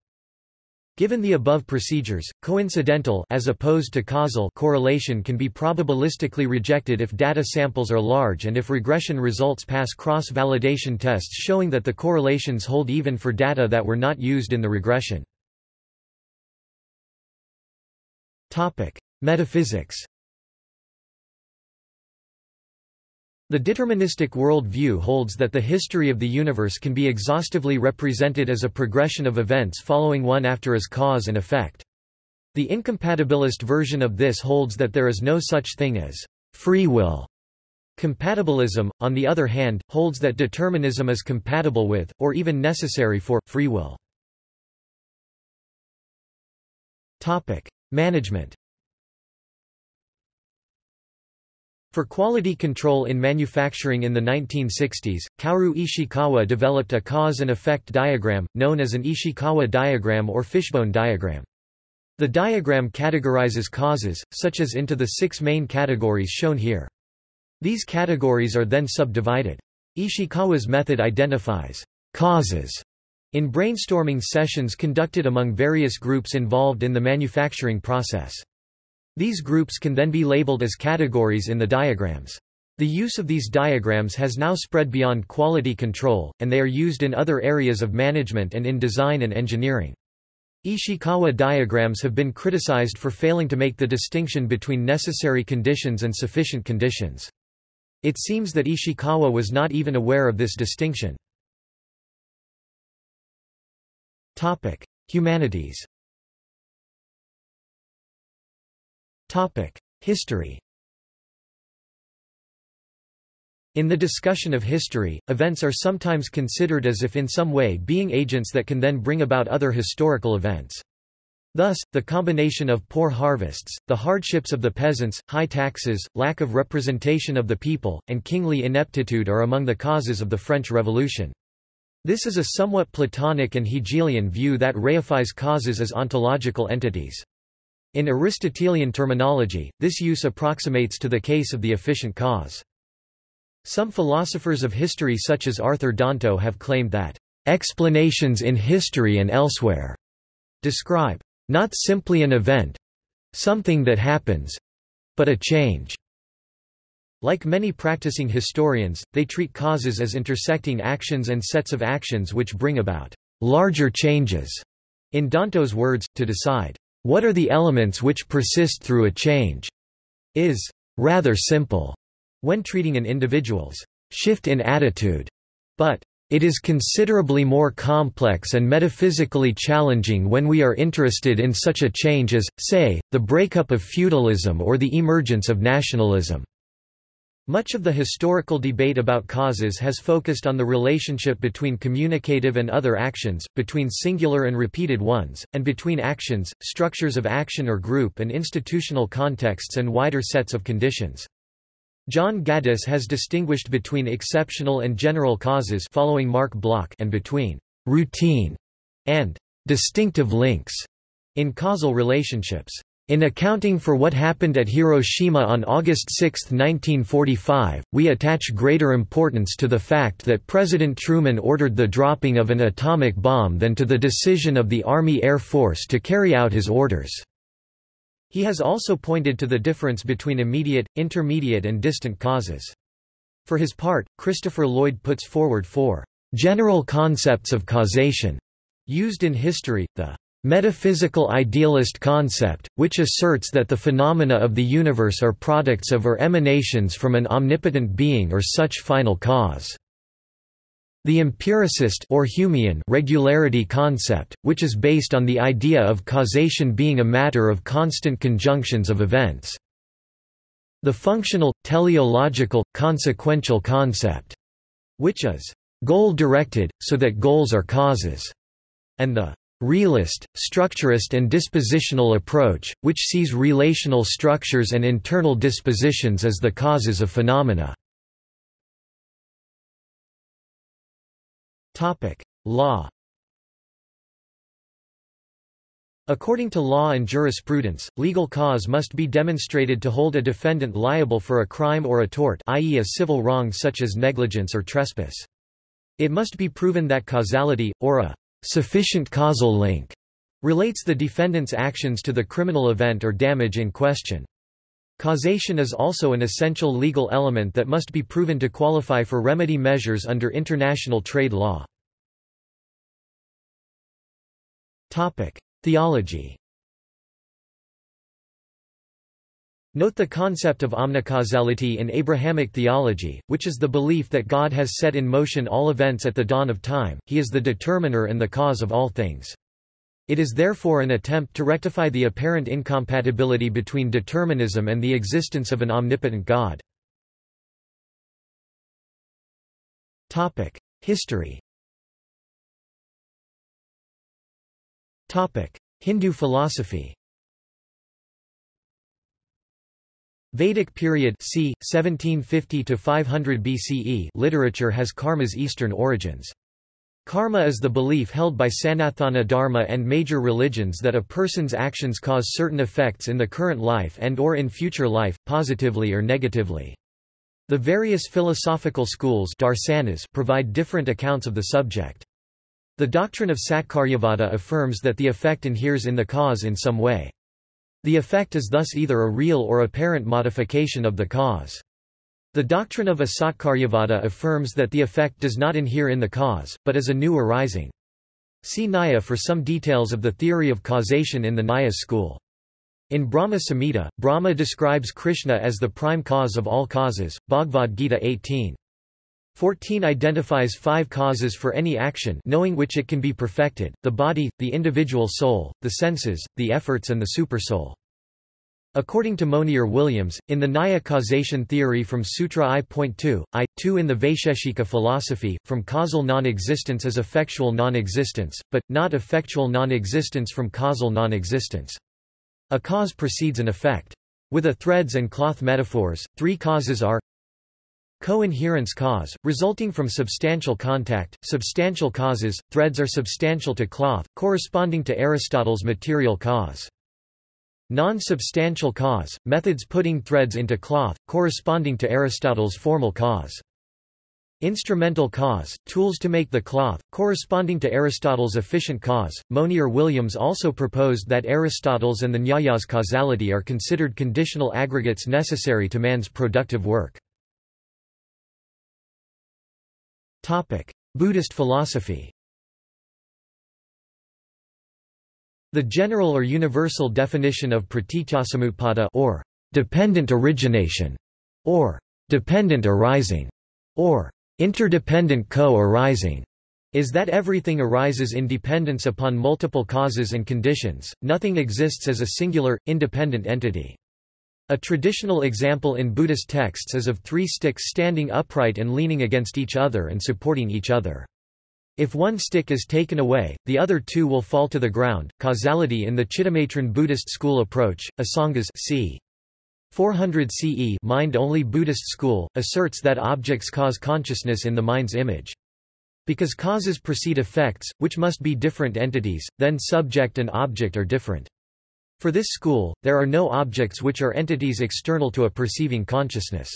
A: Given the above procedures, coincidental as opposed to causal correlation can be probabilistically rejected if data samples are large and if regression results pass cross-validation tests showing that the correlations hold even for data that were not used in the regression. Metaphysics The deterministic world view holds that the history of the universe can be exhaustively represented as a progression of events following one after as cause and effect. The incompatibilist version of this holds that there is no such thing as free will. Compatibilism, on the other hand, holds that determinism is compatible with, or even necessary for, free will. Management For quality control in manufacturing in the 1960s, Kaoru Ishikawa developed a cause and effect diagram, known as an Ishikawa diagram or fishbone diagram. The diagram categorizes causes, such as into the six main categories shown here. These categories are then subdivided. Ishikawa's method identifies causes in brainstorming sessions conducted among various groups involved in the manufacturing process. These groups can then be labeled as categories in the diagrams. The use of these diagrams has now spread beyond quality control, and they are used in other areas of management and in design and engineering. Ishikawa diagrams have been criticized for failing to make the distinction between necessary conditions and sufficient conditions. It seems that Ishikawa was not even aware of this distinction. Humanities History In the discussion of history, events are sometimes considered as if in some way being agents that can then bring about other historical events. Thus, the combination of poor harvests, the hardships of the peasants, high taxes, lack of representation of the people, and kingly ineptitude are among the causes of the French Revolution. This is a somewhat Platonic and Hegelian view that reifies causes as ontological entities. In Aristotelian terminology, this use approximates to the case of the efficient cause. Some philosophers of history such as Arthur Danto have claimed that explanations in history and elsewhere describe not simply an event something that happens but a change. Like many practicing historians, they treat causes as intersecting actions and sets of actions which bring about larger changes. In Danto's words, to decide what are the elements which persist through a change? is rather simple when treating an individual's shift in attitude. But it is considerably more complex and metaphysically challenging when we are interested in such a change as, say, the breakup of feudalism or the emergence of nationalism. Much of the historical debate about causes has focused on the relationship between communicative and other actions, between singular and repeated ones, and between actions, structures of action or group and institutional contexts and wider sets of conditions. John Gaddis has distinguished between exceptional and general causes following Marc Bloch and between routine and distinctive links in causal relationships. In accounting for what happened at Hiroshima on August 6, 1945, we attach greater importance to the fact that President Truman ordered the dropping of an atomic bomb than to the decision of the Army Air Force to carry out his orders. He has also pointed to the difference between immediate, intermediate and distant causes. For his part, Christopher Lloyd puts forward four general concepts of causation used in history, the metaphysical idealist concept, which asserts that the phenomena of the universe are products of or emanations from an omnipotent being or such final cause. The empiricist or Humean regularity concept, which is based on the idea of causation being a matter of constant conjunctions of events. The functional, teleological, consequential concept, which is goal-directed, so that goals are causes, and the realist, structurist and dispositional approach, which sees relational structures and internal dispositions as the causes of phenomena. Law According to law and jurisprudence, legal cause must be demonstrated to hold a defendant liable for a crime or a tort i.e. a civil wrong such as negligence or trespass. It must be proven that causality, or a sufficient causal link relates the defendant's actions to the criminal event or damage in question. Causation is also an essential legal element that must be proven to qualify for remedy measures under international trade law. Theology Note the concept of omnicausality in Abrahamic theology, which is the belief that God has set in motion all events at the dawn of time, he is the determiner and the cause of all things. It is therefore an attempt to rectify the apparent incompatibility between determinism and the existence of an omnipotent God. History Hindu philosophy Vedic period c. 1750 to 500 BCE literature has karma's eastern origins. Karma is the belief held by Sanatana Dharma and major religions that a person's actions cause certain effects in the current life and or in future life, positively or negatively. The various philosophical schools darsanas provide different accounts of the subject. The doctrine of Satkaryavada affirms that the effect inheres in the cause in some way. The effect is thus either a real or apparent modification of the cause. The doctrine of Asatkaryavada affirms that the effect does not inhere in the cause, but is a new arising. See Nyaya for some details of the theory of causation in the Nyaya school. In Brahma Samhita, Brahma describes Krishna as the prime cause of all causes, Bhagavad Gita 18. 14 identifies five causes for any action knowing which it can be perfected, the body, the individual soul, the senses, the efforts and the supersoul. According to Monier Williams, in the Nyaya causation theory from Sutra I.2, I.2 in the Vaisheshika philosophy, from causal non-existence is effectual non-existence, but, not effectual non-existence from causal non-existence. A cause precedes an effect. With a threads and cloth metaphors, three causes are Co-inherence cause, resulting from substantial contact, substantial causes, threads are substantial to cloth, corresponding to Aristotle's material cause. Non-substantial cause, methods putting threads into cloth, corresponding to Aristotle's formal cause. Instrumental cause, tools to make the cloth, corresponding to Aristotle's efficient cause. Monier Williams also proposed that Aristotle's and the Nyayas causality are considered conditional aggregates necessary to man's productive work. Buddhist philosophy The general or universal definition of pratityasamutpada or dependent origination, or dependent arising, or interdependent co-arising, is that everything arises in dependence upon multiple causes and conditions, nothing exists as a singular, independent entity. A traditional example in Buddhist texts is of three sticks standing upright and leaning against each other and supporting each other. If one stick is taken away, the other two will fall to the ground. Causality in the Chittamatra Buddhist school approach, Asangas c. 400 CE mind-only Buddhist school, asserts that objects cause consciousness in the mind's image. Because causes precede effects, which must be different entities, then subject and object are different. For this school, there are no objects which are entities external to a perceiving consciousness.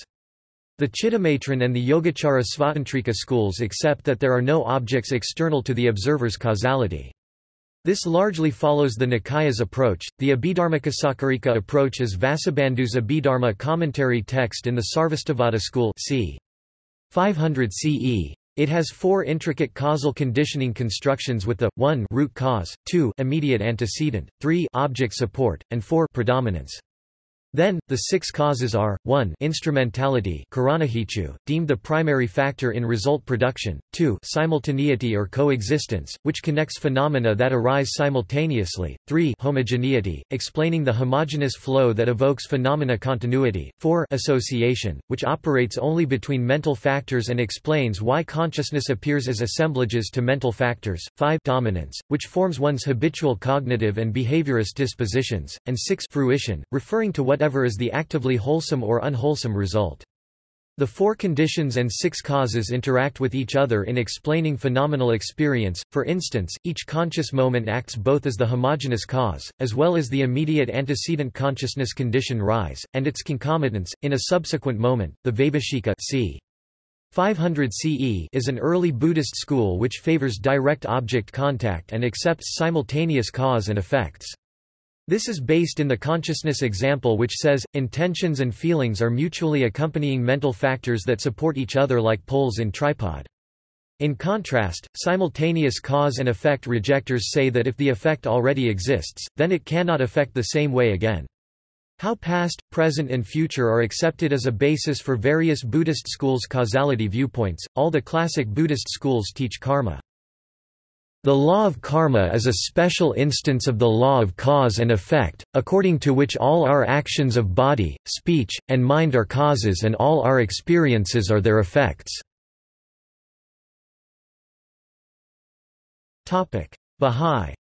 A: The Chittamatran and the Yogacara Svatantrika schools accept that there are no objects external to the observer's causality. This largely follows the Nikaya's approach. The Abhidharmakasakarika approach is Vasubandhu's Abhidharma commentary text in the Sarvastivada school c. 500 CE. It has four intricate causal conditioning constructions with the 1 root cause, 2 immediate antecedent, 3 object support, and 4 predominance. Then, the six causes are, 1 instrumentality deemed the primary factor in result production, 2 simultaneity or coexistence, which connects phenomena that arise simultaneously, 3 homogeneity, explaining the homogeneous flow that evokes phenomena continuity, 4 association, which operates only between mental factors and explains why consciousness appears as assemblages to mental factors, 5 dominance, which forms one's habitual cognitive and behaviorist dispositions, and 6 fruition, referring to what whatever is the actively wholesome or unwholesome result. The four conditions and six causes interact with each other in explaining phenomenal experience, for instance, each conscious moment acts both as the homogeneous cause, as well as the immediate antecedent consciousness condition rise, and its concomitants, in a subsequent moment, the Vaibhashika c. 500 CE is an early Buddhist school which favors direct object contact and accepts simultaneous cause and effects. This is based in the consciousness example which says, intentions and feelings are mutually accompanying mental factors that support each other like poles in tripod. In contrast, simultaneous cause and effect rejectors say that if the effect already exists, then it cannot affect the same way again. How past, present and future are accepted as a basis for various Buddhist schools' causality viewpoints, all the classic Buddhist schools teach karma. The law of karma is a special instance of the law of cause and effect, according to which all our actions of body, speech, and mind are causes and all our experiences are their effects. Bahá'í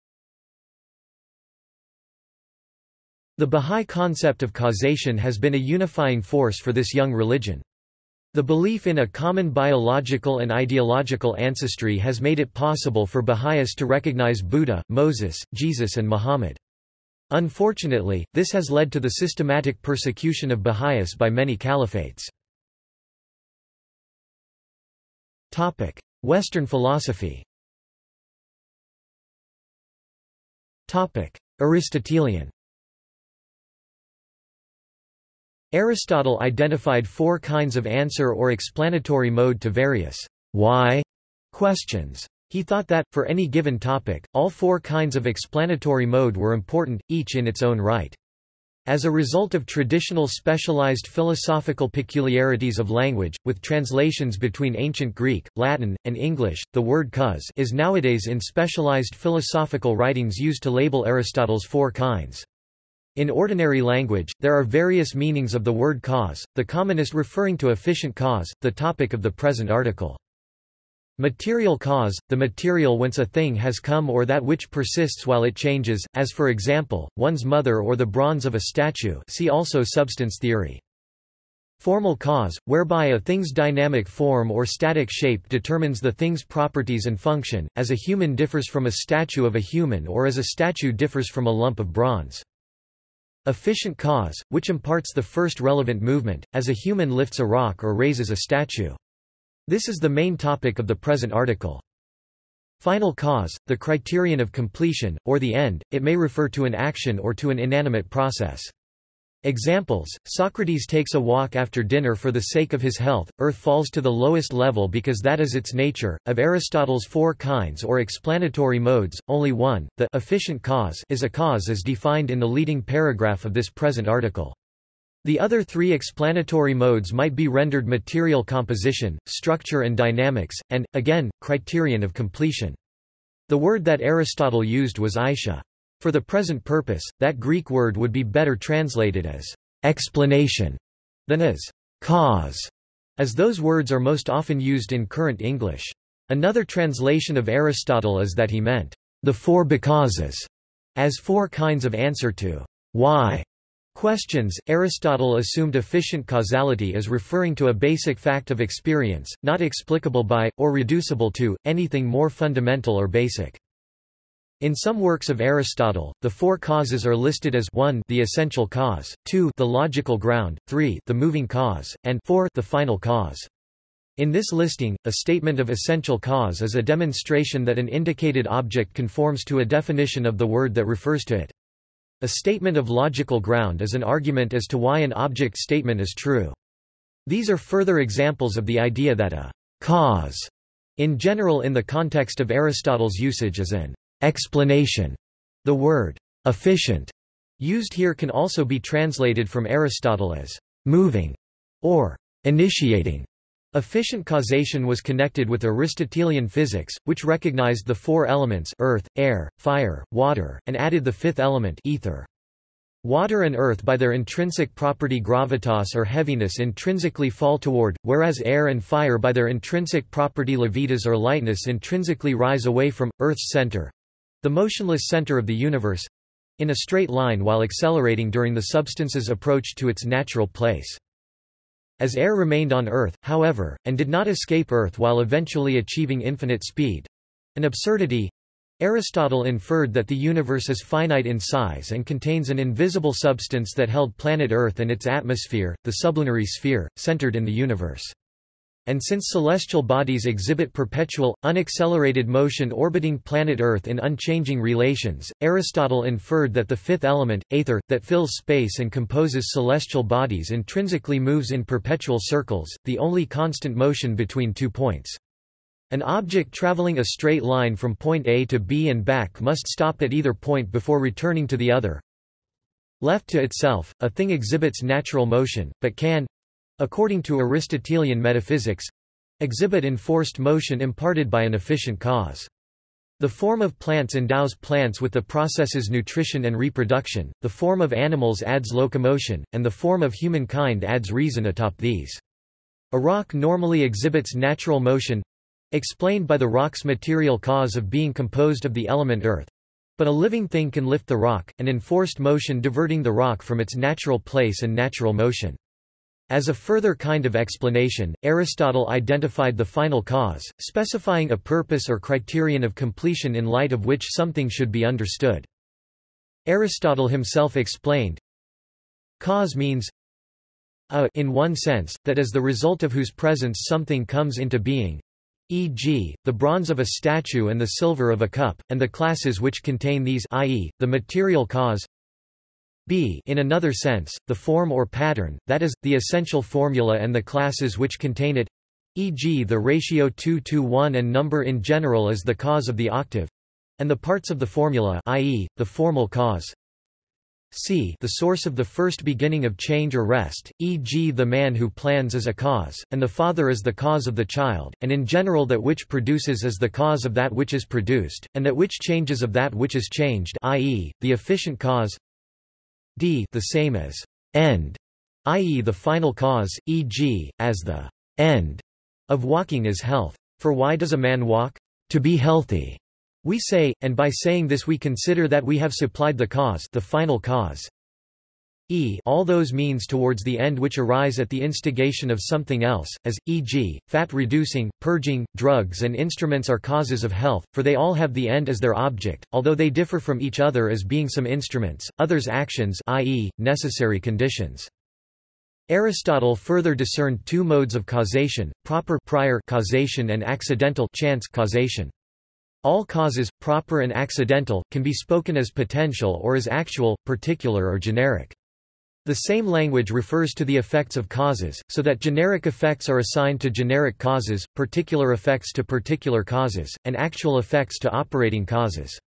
A: The Bahá'í concept of causation has been a unifying force for this young religion. The belief in a common biological and ideological ancestry has made it possible for Baha'is to recognize Buddha, Moses, Jesus and Muhammad. Unfortunately, this has led to the systematic persecution of Baha'is by many caliphates. Western philosophy Aristotelian Aristotle identified four kinds of answer or explanatory mode to various why questions. He thought that, for any given topic, all four kinds of explanatory mode were important, each in its own right. As a result of traditional specialized philosophical peculiarities of language, with translations between ancient Greek, Latin, and English, the word cause is nowadays in specialized philosophical writings used to label Aristotle's four kinds. In ordinary language, there are various meanings of the word cause, the commonest referring to efficient cause, the topic of the present article. Material cause, the material whence a thing has come or that which persists while it changes, as for example, one's mother or the bronze of a statue see also substance theory. Formal cause, whereby a thing's dynamic form or static shape determines the thing's properties and function, as a human differs from a statue of a human or as a statue differs from a lump of bronze. Efficient cause, which imparts the first relevant movement, as a human lifts a rock or raises a statue. This is the main topic of the present article. Final cause, the criterion of completion, or the end, it may refer to an action or to an inanimate process. Examples, Socrates takes a walk after dinner for the sake of his health, earth falls to the lowest level because that is its nature. Of Aristotle's four kinds or explanatory modes, only one, the efficient cause is a cause as defined in the leading paragraph of this present article. The other three explanatory modes might be rendered material composition, structure and dynamics, and, again, criterion of completion. The word that Aristotle used was aitia. For the present purpose, that Greek word would be better translated as explanation than as cause, as those words are most often used in current English. Another translation of Aristotle is that he meant the four becauses as four kinds of answer to why questions. Aristotle assumed efficient causality as referring to a basic fact of experience, not explicable by, or reducible to, anything more fundamental or basic. In some works of Aristotle, the four causes are listed as 1 the essential cause, 2 the logical ground, 3 the moving cause, and 4 the final cause. In this listing, a statement of essential cause is a demonstration that an indicated object conforms to a definition of the word that refers to it. A statement of logical ground is an argument as to why an object statement is true. These are further examples of the idea that a cause In general in the context of Aristotle's usage is an explanation, the word efficient used here can also be translated from Aristotle as moving or initiating. Efficient causation was connected with Aristotelian physics, which recognized the four elements earth, air, fire, water, and added the fifth element ether. Water and earth by their intrinsic property gravitas or heaviness intrinsically fall toward, whereas air and fire by their intrinsic property levitas or lightness intrinsically rise away from, Earth's center—the motionless center of the universe—in a straight line while accelerating during the substance's approach to its natural place. As air remained on Earth, however, and did not escape Earth while eventually achieving infinite speed—an absurdity, Aristotle inferred that the universe is finite in size and contains an invisible substance that held planet Earth and its atmosphere, the sublunary sphere, centered in the universe. And since celestial bodies exhibit perpetual, unaccelerated motion orbiting planet Earth in unchanging relations, Aristotle inferred that the fifth element, aether, that fills space and composes celestial bodies intrinsically moves in perpetual circles, the only constant motion between two points. An object traveling a straight line from point A to B and back must stop at either point before returning to the other. Left to itself, a thing exhibits natural motion, but can—according to Aristotelian metaphysics—exhibit enforced motion imparted by an efficient cause. The form of plants endows plants with the processes nutrition and reproduction, the form of animals adds locomotion, and the form of humankind adds reason atop these. A rock normally exhibits natural motion, explained by the rock's material cause of being composed of the element earth. But a living thing can lift the rock, an enforced motion diverting the rock from its natural place and natural motion. As a further kind of explanation, Aristotle identified the final cause, specifying a purpose or criterion of completion in light of which something should be understood. Aristotle himself explained, Cause means a in one sense, that as the result of whose presence something comes into being, e.g., the bronze of a statue and the silver of a cup, and the classes which contain these i.e., the material cause b in another sense, the form or pattern, that is, the essential formula and the classes which contain it e.g. the ratio 2 to 1 and number in general is the cause of the octave and the parts of the formula i.e., the formal cause c the source of the first beginning of change or rest, e.g. the man who plans is a cause, and the father is the cause of the child, and in general that which produces is the cause of that which is produced, and that which changes of that which is changed i.e., the efficient cause d the same as end, i.e. the final cause, e.g., as the end of walking is health. For why does a man walk? To be healthy. We say, and by saying this we consider that we have supplied the cause the final cause. E all those means towards the end which arise at the instigation of something else, as, e.g., fat-reducing, purging, drugs and instruments are causes of health, for they all have the end as their object, although they differ from each other as being some instruments, others actions i.e., necessary conditions. Aristotle further discerned two modes of causation, proper prior causation and accidental chance causation. All causes, proper and accidental, can be spoken as potential or as actual, particular or generic. The same language refers to the effects of causes, so that generic effects are assigned to generic causes, particular effects to particular causes, and actual effects to operating causes.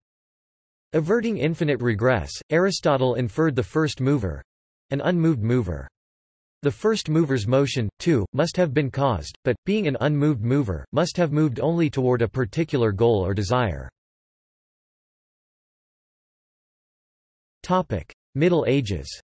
A: Averting infinite regress, Aristotle inferred the first mover—an unmoved mover. The first mover's motion, too, must have been caused, but, being an unmoved mover, must have moved only toward a particular goal or desire. Middle Ages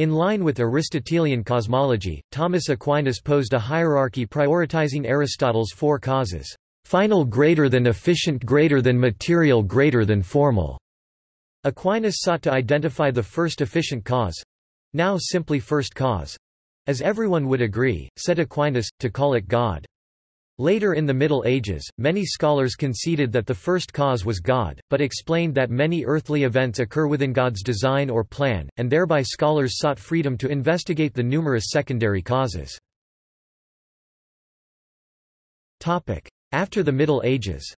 A: In line with Aristotelian cosmology, Thomas Aquinas posed a hierarchy prioritizing Aristotle's four causes, final greater than efficient greater than material greater than formal, Aquinas sought to identify the first efficient cause—now simply first cause—as everyone would agree, said Aquinas, to call it God. Later in the Middle Ages, many scholars conceded that the first cause was God, but explained that many earthly events occur within God's design or plan, and thereby scholars sought freedom to investigate the numerous secondary causes. After the Middle Ages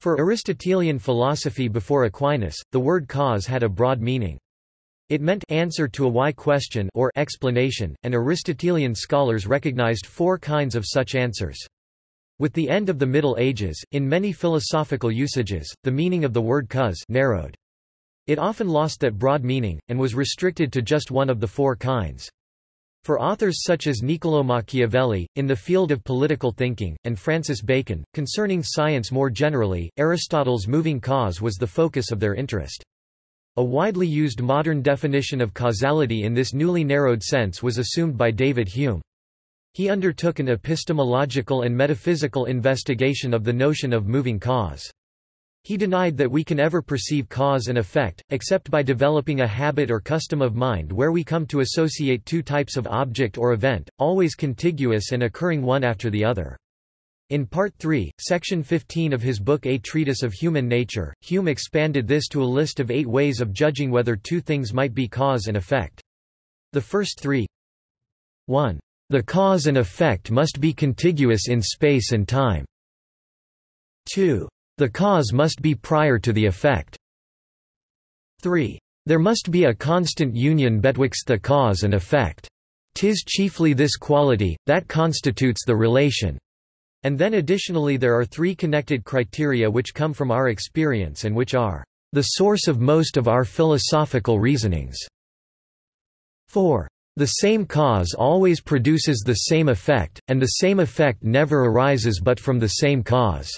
A: For Aristotelian philosophy before Aquinas, the word cause had a broad meaning. It meant answer to a why question or explanation, and Aristotelian scholars recognized four kinds of such answers. With the end of the Middle Ages, in many philosophical usages, the meaning of the word cause narrowed. It often lost that broad meaning, and was restricted to just one of the four kinds. For authors such as Niccolò Machiavelli, in the field of political thinking, and Francis Bacon, concerning science more generally, Aristotle's moving cause was the focus of their interest. A widely used modern definition of causality in this newly narrowed sense was assumed by David Hume. He undertook an epistemological and metaphysical investigation of the notion of moving cause. He denied that we can ever perceive cause and effect, except by developing a habit or custom of mind where we come to associate two types of object or event, always contiguous and occurring one after the other. In Part 3, Section 15 of his book A Treatise of Human Nature, Hume expanded this to a list of eight ways of judging whether two things might be cause and effect. The first three 1. The cause and effect must be contiguous in space and time. 2. The cause must be prior to the effect. 3. There must be a constant union betwixt the cause and effect. Tis chiefly this quality, that constitutes the relation. And then additionally there are three connected criteria which come from our experience and which are the source of most of our philosophical reasonings. 4. The same cause always produces the same effect, and the same effect never arises but from the same cause.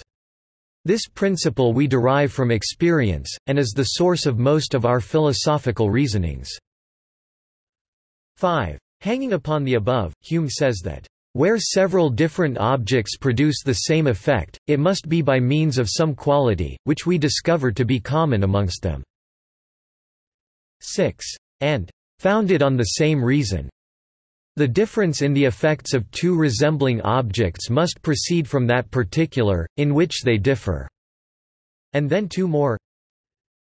A: This principle we derive from experience, and is the source of most of our philosophical reasonings. 5. Hanging upon the above, Hume says that, "...where several different objects produce the same effect, it must be by means of some quality, which we discover to be common amongst them." 6. And founded on the same reason. The difference in the effects of two resembling objects must proceed from that particular, in which they differ. And then two more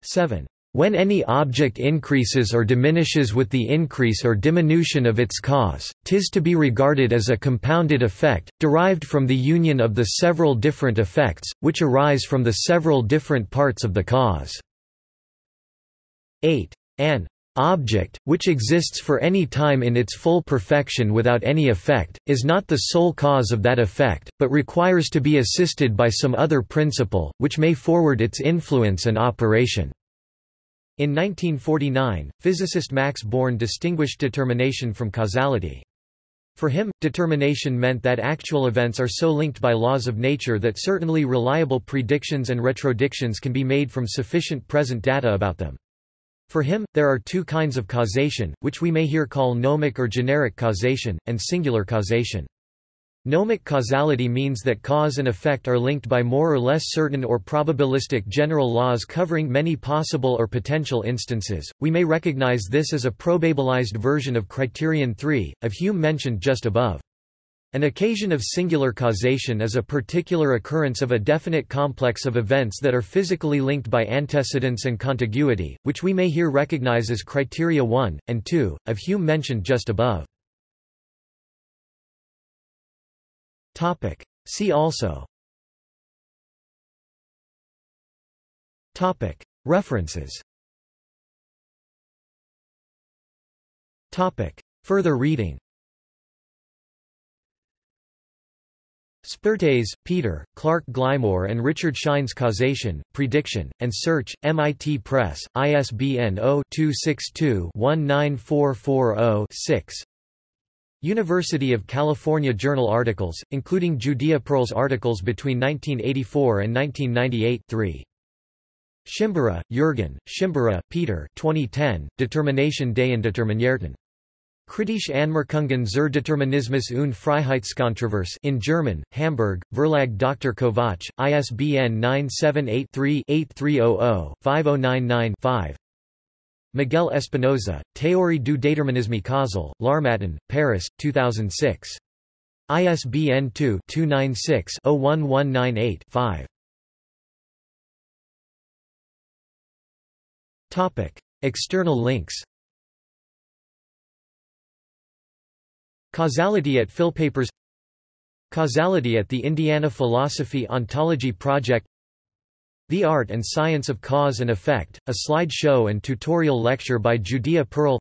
A: 7. When any object increases or diminishes with the increase or diminution of its cause, tis to be regarded as a compounded effect, derived from the union of the several different effects, which arise from the several different parts of the cause. 8. An object, which exists for any time in its full perfection without any effect, is not the sole cause of that effect, but requires to be assisted by some other principle, which may forward its influence and operation. In 1949, physicist Max Born distinguished determination from causality. For him, determination meant that actual events are so linked by laws of nature that certainly reliable predictions and retrodictions can be made from sufficient present data about them. For him, there are two kinds of causation, which we may here call nomic or generic causation, and singular causation. Nomic causality means that cause and effect are linked by more or less certain or probabilistic general laws covering many possible or potential instances. We may recognize this as a probabilized version of criterion 3, of Hume mentioned just above. An occasion of singular causation is a particular occurrence of a definite complex of events that are physically linked by antecedence and contiguity, which we may here recognize as criteria 1, and 2, of Hume mentioned just above. See also. References. Further reading. Spirtes, Peter, Clark Glymour and Richard Scheines Causation, Prediction, and Search, MIT Press, ISBN 0-262-19440-6 University of California Journal articles, including Judea Pearl's articles between 1984 and 1998 3. Schimbera, Jürgen, Schimbera, Peter 2010, Determination des Indeterminierten. Kritische Anmerkungen zur Determinismus und Freiheitskontroverse in German, Hamburg, Verlag Dr. Kovac, ISBN 978-3-8300-5099-5 Miguel Espinoza, Théorie du déterminisme causal, L'Harmattan, Paris, 2006. ISBN 2-296-01198-5 External links. Causality at Philpapers Causality at the Indiana Philosophy Ontology Project The Art and Science of Cause and Effect, a slideshow and tutorial lecture by Judea Pearl.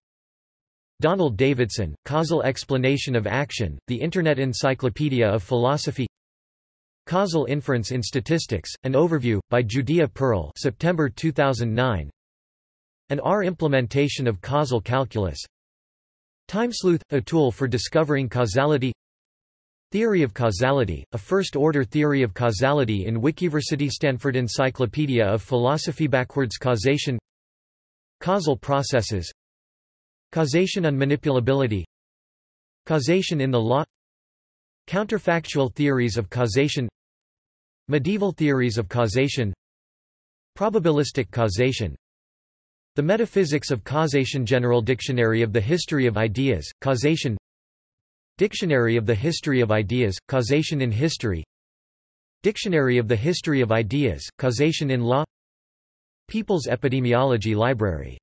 A: Donald Davidson, Causal Explanation of Action, the Internet Encyclopedia of Philosophy. Causal Inference in Statistics, an overview, by Judea Pearl September 2009 An R implementation of causal calculus. Timesleuth, a tool for discovering causality Theory of causality, a first-order theory of causality in Wikiversity Stanford Encyclopedia of Philosophy Backwards causation. Causal processes. Causation and manipulability. Causation in the law. Counterfactual theories of causation. Medieval theories of causation. Probabilistic causation. The Metaphysics of Causation General Dictionary of the History of Ideas, Causation Dictionary of the History of Ideas, Causation in History. Dictionary of the History of Ideas, Causation in Law. People's Epidemiology Library